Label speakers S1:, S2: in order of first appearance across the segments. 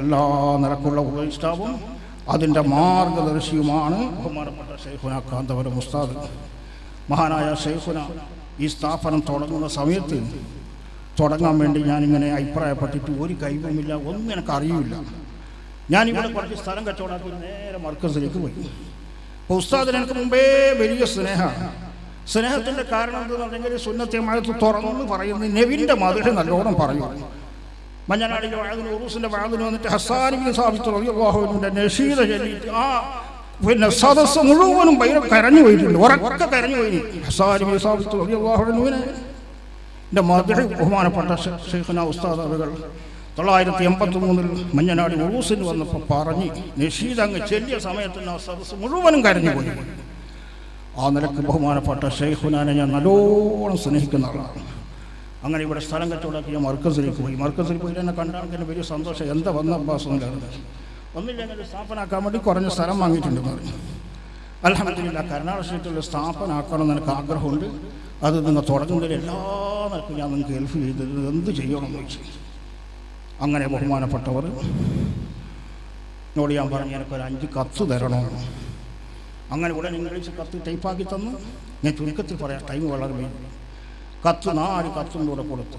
S1: എല്ലാ നിലക്കുള്ള ഉപദേഷ്ടാവും അതിന്റെ മാർഗദർശിയുമാണ് ബഹുമാനപ്പെട്ട ഷെയ്ഖുന കാന്തപുരം മുസ്താദ് മഹാനായ ഷെയ്ഖുന ഈ സ്ഥാപനം തുടങ്ങുന്ന സമയത്ത് തുടങ്ങാൻ വേണ്ടി ഞാനിങ്ങനെ അഭിപ്രായപ്പെട്ടിട്ട് ഒരു കൈവുമില്ല ഒന്നും എനിക്ക് അറിയില്ല. ഞാനിവിടെ കുറച്ച് സ്ഥലം കച്ചവടാക്കി നേരെ മർക്കസിലേക്ക് പോയി. അപ്പോൾ ഉസ്താദിന് എനിക്ക് മുമ്പേ വലിയ സ്നേഹമാണ് സ്നേഹത്തിന്റെ കാരണം എന്താണെന്ന് പറഞ്ഞെങ്കിൽ സുന്നത്തെ മഴത്ത് തുറന്നു പറയുന്നത് നെവിന്റെ മധുര നല്ലോണം പറയും. വന്നിട്ട് ചൊല്ലിയിട്ട് ആ പിന്നെ മുഴുവനും ഭയങ്കര കരഞ്ഞു പോയിട്ടുണ്ട് ഉറക്കെ കരഞ്ഞു പോയി. മധുര ബഹുമാനപ്പെട്ട ഷെയ്ഖുന ഉസ്താദ് അവകൾ തൊള്ളായിരത്തി എൺപത്തി മൂന്നിൽ മഞ്ഞനാടി ഉറൂസിന് വന്നപ്പോൾ പറഞ്ഞ് നഷീദ് അങ്ങ് ചെല്ലിയ സമയത്ത് ആ സദസ്സ് മുഴുവനും കരഞ്ഞു പോയി. ആ നിലയ്ക്ക് ബഹുമാനപ്പെട്ട ഷെയ്ഖുനാനെ ഞാൻ നല്ലോണം സ്നേഹിക്കുന്ന ആളാണ്. അങ്ങനെ ഇവിടെ സ്ഥലം കച്ചവടമാക്കി ഞാൻ മർക്കസിലേക്ക് പോയി. മർക്കസിൽ പോയി എന്നെ കണ്ടാൽ വലിയ സന്തോഷം. എന്താ വന്ന അബ്ബാസ് എന്നില്ലാതെ ഒന്നില്ലെങ്കിൽ സ്ഥാപനാക്കാൻ വേണ്ടി കുറഞ്ഞ സ്ഥലം വാങ്ങിയിട്ടുണ്ട് പറഞ്ഞു. അലഹമില്ല കരുണാട് സ്റ്റേറ്റിൽ സ്ഥാപനാക്കണം എന്ന് എനിക്ക് ആഗ്രഹമുണ്ട്. അത് നിങ്ങൾ തുടങ്ങുന്നതിൽ എല്ലാ നിലക്കും ഞാൻ നിങ്ങൾക്ക് ഹെൽപ്പ് ചെയ്തത് എന്ത് ചെയ്യണമെന്ന് ചോദിച്ചു അങ്ങനെ ബഹുമാനപ്പെട്ടവർ എന്നോട് ഞാൻ പറഞ്ഞു എനിക്കൊരു അഞ്ച് കത്ത് തരണമെന്ന് അങ്ങനെ ഉടൻ ഇംഗ്ലീഷ് കത്ത് ടൈപ്പാക്കി തന്നു. ഞാൻ ചുരുക്കത്തിൽ പറയാം ടൈം വളരെ വേണ്ടി കത്ത് നാല് കത്തും കൂടെ കൊടുത്തു.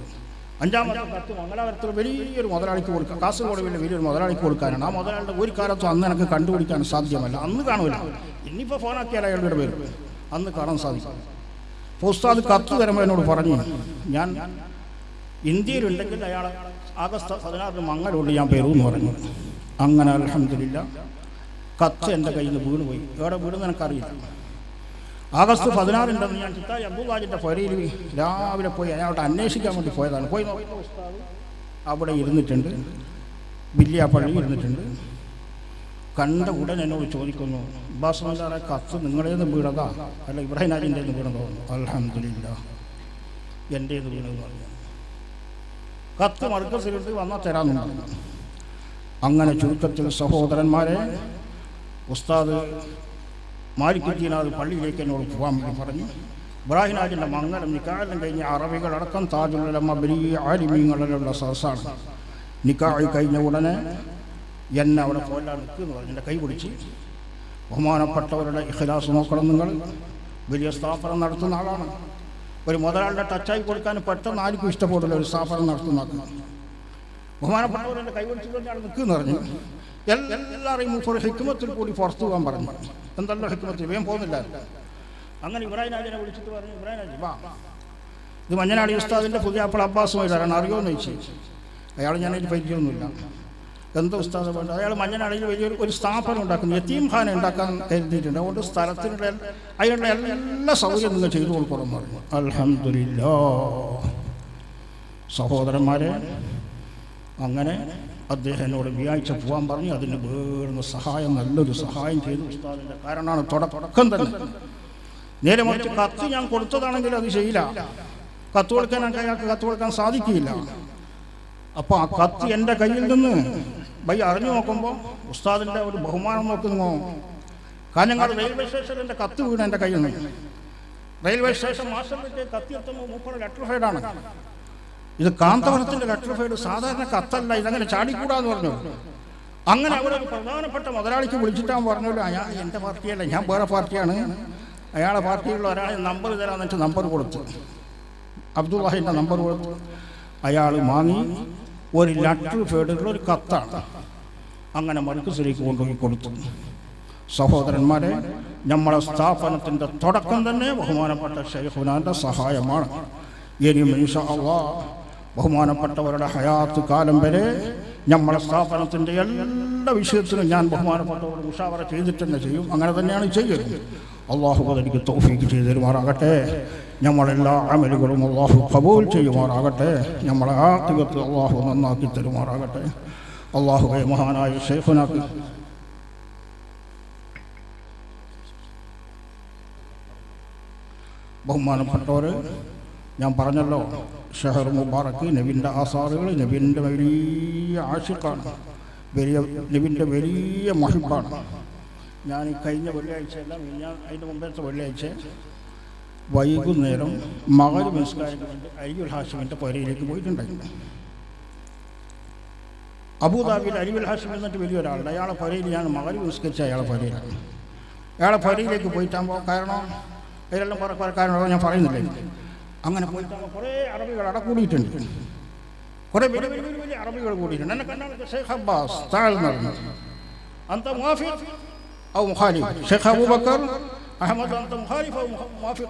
S1: അഞ്ചാമത്തെ കത്ത് മംഗലാപുരത്തിൽ വലിയൊരു മുതലാളിക്ക് കൊടുക്കുക കാസർഗോഡ് വലിയ വലിയൊരു മുതലാളിക്ക് കൊടുക്കാനാണ്. ആ മുതലാളിയുടെ ഒരു കാലത്തും അന്ന് എനിക്ക് കണ്ടുപിടിക്കാൻ സാധ്യമല്ല. അന്ന് കാണില്ല ഇനിയിപ്പോൾ ഫോണാക്കിയാൽ അയാളുടെ പേര്. അന്ന് കാണാൻ സാധിക്കും. പോസ്താദ് കത്ത് തരുമ്പോൾ എന്നോട് പറഞ്ഞു ഞാൻ ഇന്ത്യയിലുണ്ടെങ്കിൽ അയാൾ ആഗസ്റ്റ് പതിനാറിന് മംഗലുണ്ട് ഞാൻ പേരുമെന്ന് പറഞ്ഞു. അങ്ങനെ അലഹമില്ല കത്ത് എന്റെ കയ്യിൽ നിന്ന് വീണ് പോയി എവിടെ വീണെന്ന് എനിക്കറിയില്ല. ആഗസ്റ്റ് പതിനാറിന്റെന്ന് ഞാൻ ചിത്തായി അബ്ദുല്ലാജിന്റെ പുരയിൽ രാവിലെ പോയി അയാളോട് അന്വേഷിക്കാൻ വേണ്ടി പോയതാണ്. പോയി അവിടെ ഇരുന്നിട്ടുണ്ട്. വില്യാപ്പള്ളി ഇരുന്നിട്ടുണ്ട്. കണ്ട ഉടൻ എന്നോട് ചോദിക്കുന്നു അബ്ബാസ്മാരെ കത്ത് നിങ്ങളേന്ന് വീണതാ? അല്ല ഇബ്രാഹിം രാജിന്റെ വീണതോ? അലഹമില്ല എന്റേത് വീണതെന്ന് പറഞ്ഞു. കത്ത് മർക്കസിലിട്ട് വന്നാൽ തരാമെന്ന് പറഞ്ഞു. അങ്ങനെ ചുരുക്കത്തിൽ സഹോദരന്മാരെ ഉസ്താദ് മാലിക്കുദ്ദീനാഥ് പള്ളിയിലേക്ക് എന്നോട് പോകാൻ വേണ്ടി പറഞ്ഞു. ഇബ്രാഹിനാജിന്റെ മംഗലം നിക്കാലം കഴിഞ്ഞ അറബികളടക്കം താജുലമ വലിയ ആലിമീങ്ങളിലുള്ള സദസ്സാണ്. നിക്കാഹ് കഴിഞ്ഞ ഉടനെ എന്നെ അവിടെ പോലാൻ നിൽക്കുന്നു പറഞ്ഞു. എന്റെ കൈ പിടിച്ച്. ബഹുമാനപ്പെട്ടവരുടെ ഇഖലാസ് നോക്കണം നിങ്ങൾ. വലിയ സ്ഥാപനം നടത്തുന്ന ആളാണ്. ഒരു മുതലാളിന്റെ ടച്ചായി കൊടുക്കാൻ പെട്ടെന്ന് ആർക്കും ഇഷ്ടപ്പെടില്ല ഒരു സ്ഥാപനം നടത്തുന്ന ബഹുമാനപ്പെട്ടവരുടെ കൈ പിടിച്ചുകൊണ്ട് അവിടെ നിൽക്കുന്നു പറഞ്ഞു. എല്ലാവരെയും മൂപ്പർ ഹിക്മത്തിൽ കൂടി പുറത്തു പോകാൻ പറഞ്ഞു. എന്തല്ലോ ഹിക്മത്തിൽ? വേഗം പോകുന്നില്ല. അങ്ങനെ ഇബ്രാഹിം രാജനെ വിളിച്ചിട്ട് പറഞ്ഞു ഇബ്രാഹിം രാജ് വാ. ഇത് മഞ്ഞനാടി ഉസ്താദിന്റെ പുതിയ അപ്പോൾ അബ്ബാസുമായി തരാൻ അറിയുമെന്ന് ചോദിച്ചു. അയാൾ ഞാനതിൽ പരിചയമൊന്നുമില്ല. എന്താ ഉസ്താദ് വേണ്ട അയാൾ മഞ്ഞനാടിയിൽ വലിയൊരു ഒരു സ്ഥാപനം ഉണ്ടാക്കുന്നു. യത്തീം ഖാന ഉണ്ടാക്കാൻ കരുതിയിട്ടുണ്ട് അതുകൊണ്ട് സ്ഥലത്തിനുള്ള അതിനുള്ള എല്ലാ സൗകര്യം നിങ്ങൾ ചെയ്തു കൊടുക്കണം പറഞ്ഞു. അലഹമില്ല സഹോദരന്മാരെ അങ്ങനെ അദ്ദേഹം എന്നോട് വ്യാഴ്ച പോകാൻ പറഞ്ഞു. അതിന് വേറൊന്ന് സഹായം നല്ലൊരു സഹായം ചെയ്തു. ഉസ്താദിന്റെ കാരണമാണ് തുടക്കം തന്നെ. നേരെ മറിച്ച് കത്ത് ഞാൻ കൊടുത്തതാണെങ്കിൽ അത് ചെയ്യില്ല കത്ത് കൊടുക്കാൻ അയാൾക്ക് കത്ത് കൊടുക്കാൻ സാധിക്കില്ല അപ്പോൾ ആ കത്ത് എന്റെ കയ്യിൽ നിന്ന് ബൈ അറിഞ്ഞു നോക്കുമ്പോൾ ഉസ്താദിന്റെ ഒരു ബഹുമാനം നോക്കുന്നു. കാഞ്ഞങ്ങാട് റെയിൽവേ സ്റ്റേഷനിൽ എന്റെ കത്ത് വീണ് എന്റെ കയ്യിൽ നിന്ന്. റെയിൽവേ സ്റ്റേഷൻ മാസ്റ്ററിലേക്ക് കത്തി എത്തുമ്പോൾ മൂപ്പയുടെ ലെറ്റർ ഫൈഡാണ് ഇത് കാന്തവനത്തിന്റെ ലെറ്റർഫൈഡ് സാധാരണ കത്തല്ല ഇതങ്ങനെ ചാടിക്കൂടാന്ന് പറഞ്ഞു. അങ്ങനെ അവിടെ ഒരു പ്രധാനപ്പെട്ട മുതലാളിക്ക് വിളിച്ചിട്ടാൻ പറഞ്ഞല്ലോ അയാൾ എന്റെ പാർട്ടിയല്ല ഞാൻ വേറെ പാർട്ടിയാണ്. അയാളെ പാർട്ടിയിലുള്ള ഒരാളെ നമ്പർ തരാമെന്ന് വെച്ചാൽ നമ്പർ കൊടുത്തു. അബ്ദുള്ളാഹിന്റെ നമ്പർ കൊടുത്തു. അയാൾ വാങ്ങി ഒരു ലെറ്റർ ഫേഡിലുള്ള ഒരു കത്താണ് അങ്ങനെ മർക്കസിലേക്ക് കൊണ്ടുപോയി കൊടുത്തു. സഹോദരന്മാരെ നമ്മളെ സ്ഥാപനത്തിന്റെ തുടക്കം തന്നെ ബഹുമാനപ്പെട്ട ഷെയ്ഖുനാന്റെ സഹായമാണ്. ഇനിയും ഇൻഷാ അള്ളാ ബഹുമാനപ്പെട്ടവരുടെ ഹയാത്ത് കാലം വരെ നമ്മളെ സ്ഥാപനത്തിന്റെ എല്ലാ വിഷയത്തിലും ഞാൻ ബഹുമാനപ്പെട്ടവരോട് ഉഷാവറ ചെയ്തിട്ട് തന്നെ ചെയ്യും. അങ്ങനെ തന്നെയാണ് ചെയ്യുന്നത്. അള്ളാഹു അതെനിക്ക് തോഫീക്ക് ചെയ്തു തരുമാറാകട്ടെ. നമ്മളെല്ലാ അമലുകളും അള്ളാഹു കബൂൽ ചെയ്യുമാറാകട്ടെ. നമ്മളെ ആത്മീയത്തിൽ അള്ളാഹു നന്നാക്കി തരുമാറാകട്ടെ. അള്ളാഹു മഹാനായ ഷെയ്ഖുനാക്ക് ബഹുമാനപ്പെട്ടവർ ഞാൻ പറഞ്ഞല്ലോ ഷെഹർ മുബാറക്ക് നബിന്റെ ആസാറുകൾ നബിന്റെ വലിയ ആഷിഖാണ് വലിയ നബിന്റെ വലിയ മഹിബാണ്. ഞാൻ കഴിഞ്ഞ വെള്ളിയാഴ്ചയല്ല ഞാൻ അതിന്റെ മുമ്പത്തെ വെള്ളിയാഴ്ച വൈകുന്നേരം മകൾ നിസ്കാരം കൊണ്ട് അയ്യുൽ ഹാഷിമിന്റെ പുരയിലേക്ക് പോയിട്ടുണ്ടായിരുന്നു. അബുദാബിയിൽ അരിവൽ ഹാഷിം എന്നിട്ട് വലിയൊരാളുണ്ട് അയാളെ പുരയിൽ ഞാൻ മകൾ നിസ്കരിച്ച അയാളെ പുരയിലാണ് അയാളെ പുരയിലേക്ക് പോയിട്ടാകുമ്പോൾ കാരണം അതിലെല്ലാം കുറെ കുറെ കാരണങ്ങൾ ഞാൻ പറയുന്നില്ല അങ്ങനെ പോയിട്ടാകുമ്പോൾ കുറേ അറബികൾ അവിടെ കൂടിയിട്ടുണ്ട്. കുറേ വലിയ വലിയ വലിയ വലിയ അറബികൾ കൂടിയിട്ടുണ്ട്. എന്നെ കണ്ടാണ് അബ്ബാസ് താഴ്ന്നു മുഹാഫിഖ് ഔ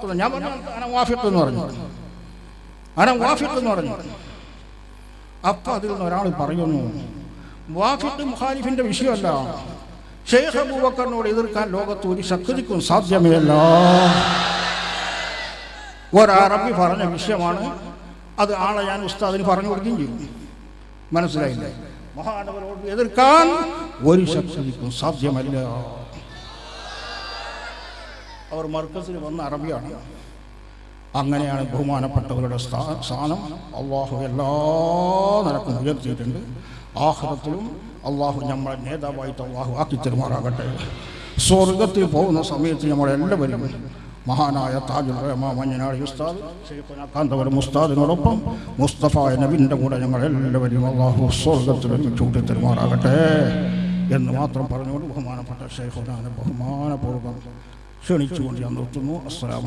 S1: അന്ത ഞാൻ പറഞ്ഞു പറഞ്ഞു. അന പറഞ്ഞു. അപ്പം അതിൽ നിന്ന് ഒരാൾ പറയുന്നു മുഖാലിഫിന്റെ വിഷയമല്ല. ഷെയ്ഖ് അബൂബക്കറിനോട് എതിർക്കാൻ ലോകത്ത് ഒരു ശക്തിക്കും സാധ്യമേ അല്ല ഒരറബി പറഞ്ഞ വിഷയമാണ്. അത് ആളെ ഞാൻ ഉസ്താദിന് പറഞ്ഞു കൊടുക്കുകയും ചെയ്യും. മനസ്സിലായില്ലേ. മഹാനവരോട് എതിർക്കാൻ ഒരു ശക്തിക്കും സാധ്യമല്ല. അവർ മർക്കസിൽ വന്ന അറബിയാണ്. അങ്ങനെയാണ് ബഹുമാനപ്പെട്ടവരുടെ സ്ഥാ- സ്ഥാനം. അള്ളാഹു എല്ലാ നിലക്കും ഉയർത്തിയിട്ടുണ്ട്. ആഹ്റത്തിലും അള്ളാഹു നമ്മളെ നേതാവായിട്ട് അള്ളാഹു ആക്കി തരുമാറാകട്ടെ സ്വർഗത്തിൽ പോകുന്ന സമയത്ത് നമ്മളെല്ലാവരും മഹാനായ താജുൽ റഹ്മാ ഉസ്താദ് കാന്തപുരം ഉസ്താദിനോടൊപ്പം മുസ്തഫ നബിന്റെ കൂടെ ഞങ്ങൾ എല്ലാവരും അള്ളാഹു സ്വർഗത്തിൽ ചൂട്ടി കൂട്ടി തരുമാറാകട്ടെ എന്ന് മാത്രം പറഞ്ഞുകൊണ്ട് ബഹുമാനപ്പെട്ട ഷെയ്ഖുനാനെ ബഹുമാനപൂർവം ക്ഷണിച്ചുകൊണ്ട് ഞാൻ നിർത്തുന്നു. അസ്സലാമ